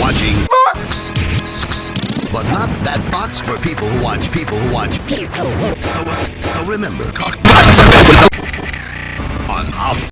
watching Fox. But not that box for people who watch people who watch people. So, so remember, cock.